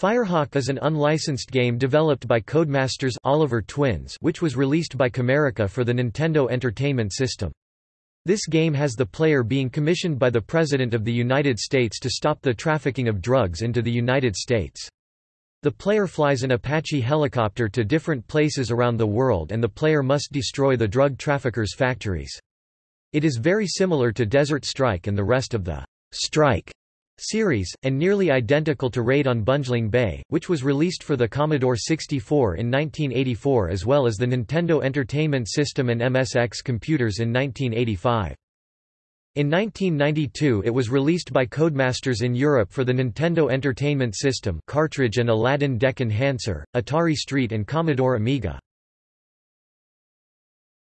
Firehawk is an unlicensed game developed by Codemasters Oliver Twins which was released by Camerica for the Nintendo Entertainment System. This game has the player being commissioned by the President of the United States to stop the trafficking of drugs into the United States. The player flies an Apache helicopter to different places around the world and the player must destroy the drug traffickers' factories. It is very similar to Desert Strike and the rest of the Strike series, and nearly identical to Raid on Bungeling Bay, which was released for the Commodore 64 in 1984 as well as the Nintendo Entertainment System and MSX computers in 1985. In 1992 it was released by Codemasters in Europe for the Nintendo Entertainment System cartridge and Aladdin Deck Enhancer, Atari ST and Commodore Amiga.